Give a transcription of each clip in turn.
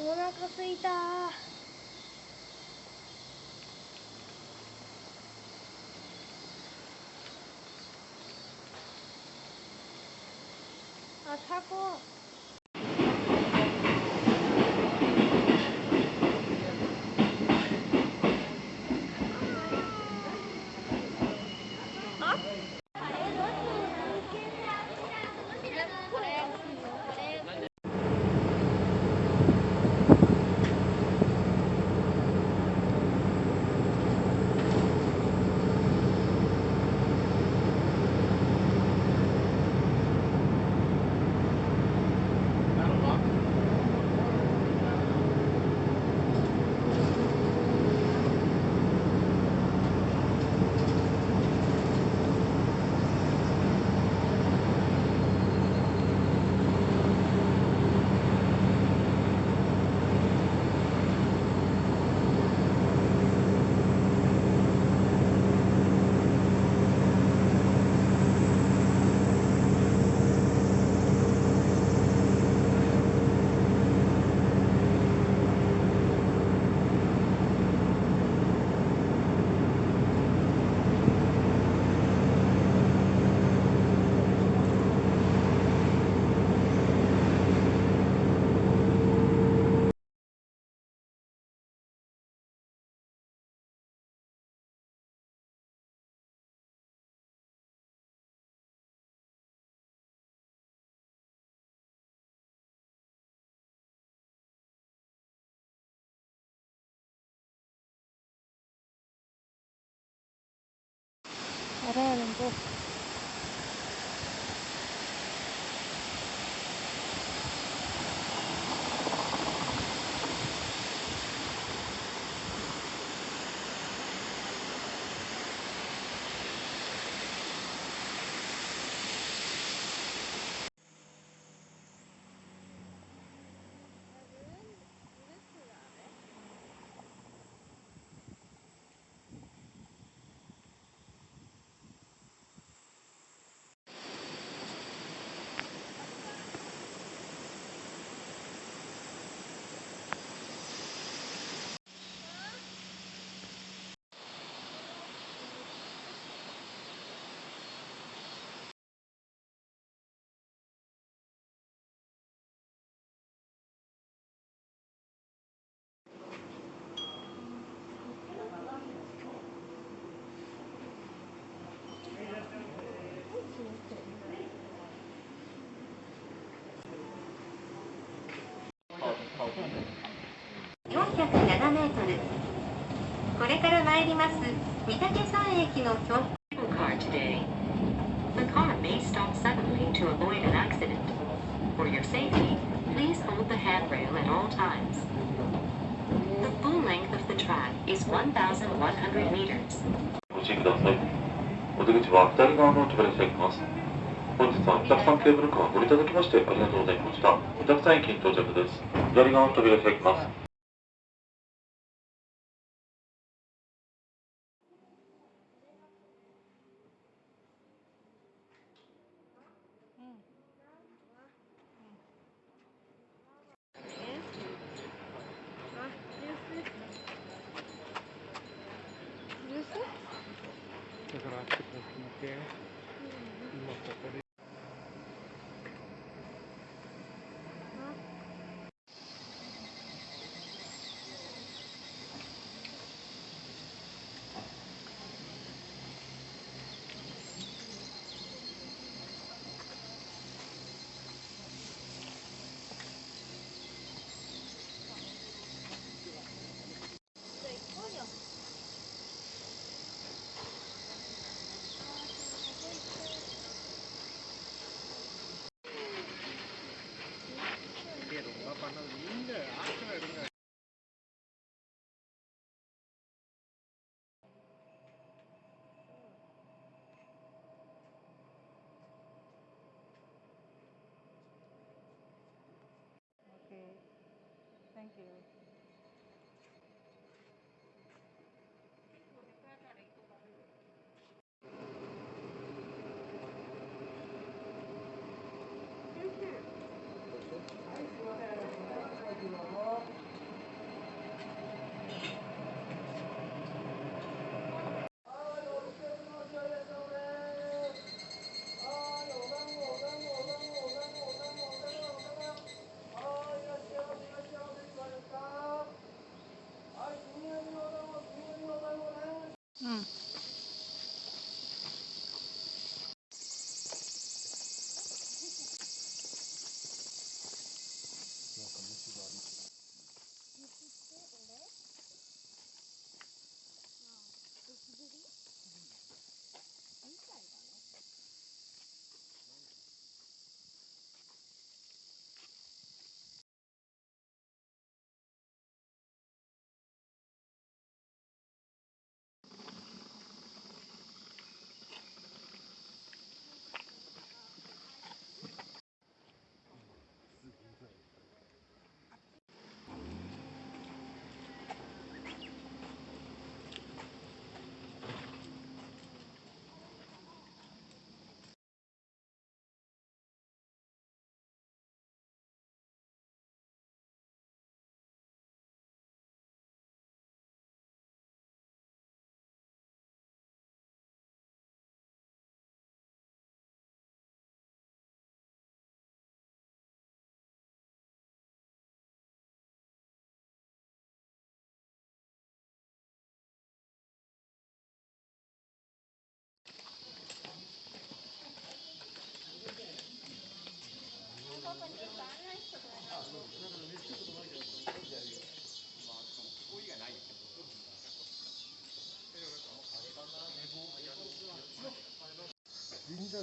お腹すいた。あタコ。 네, 뭔지 아? 407メートルこれから参ります御嶽山駅の標 car today The car may stop suddenly to avoid an accident For your safety please hold the handrail at all times The full length of the track is 1,100 meters ご注意ください。お出口は左側の扉に開きます。 本日はお客さんケーブルカーをご利用いただきましてありがとうございました。お客さん駅に到着です。左側の扉開きます。Mm.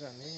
casamentos.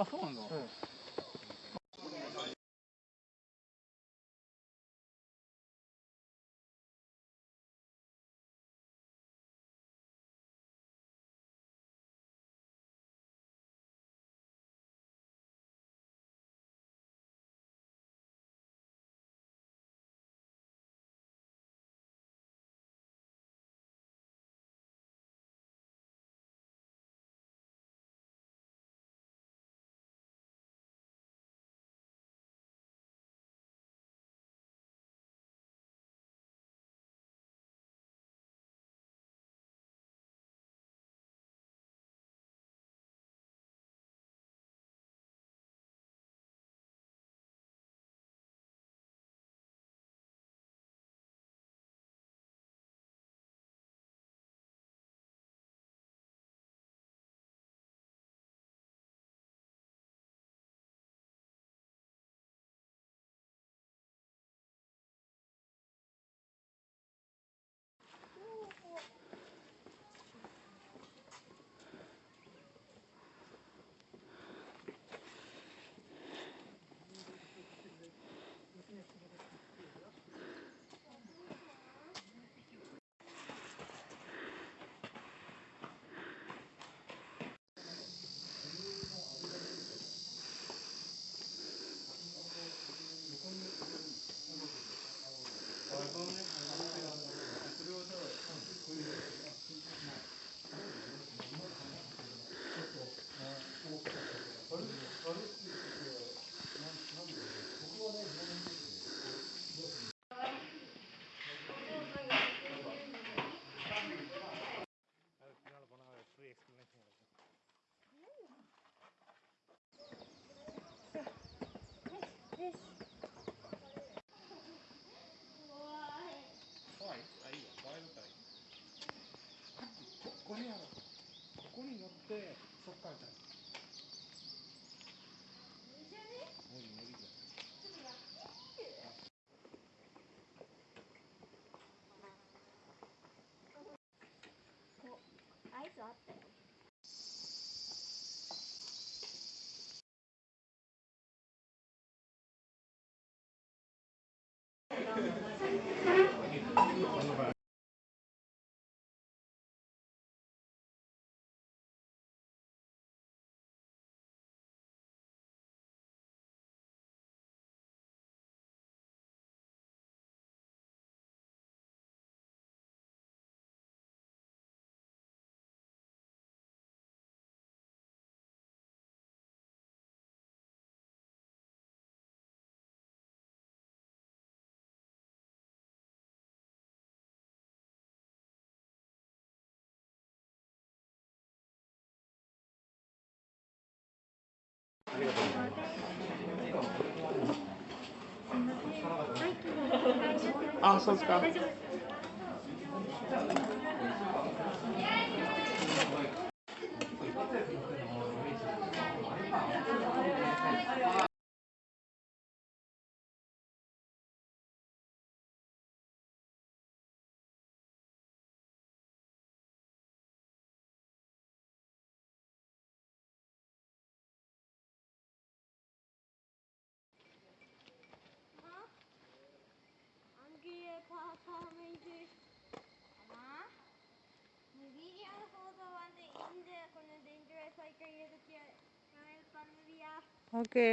あそうなんだ、うん。あ、そうですか。அமைது ஆனால் நீ வீடியோவில் போக வந்து இந்த கொஞ்சம் டேஞ்சரஸ் ஆகிக்க எதுக்கு பண்ணுவியா? ஓகே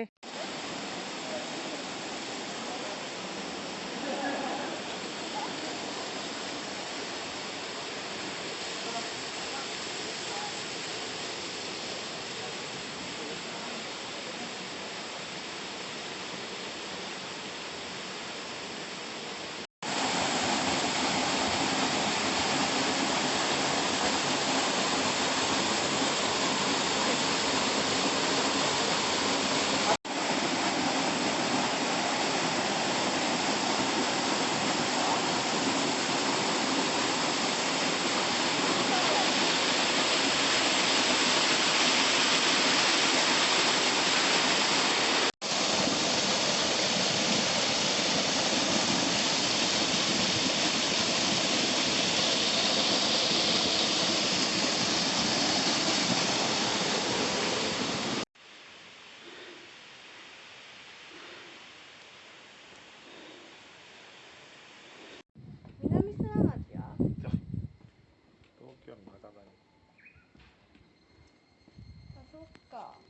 そっか。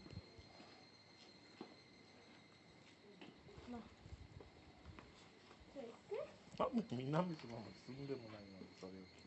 まあ。じゃあ行くあもう南島も住んでもないのにそれを聞く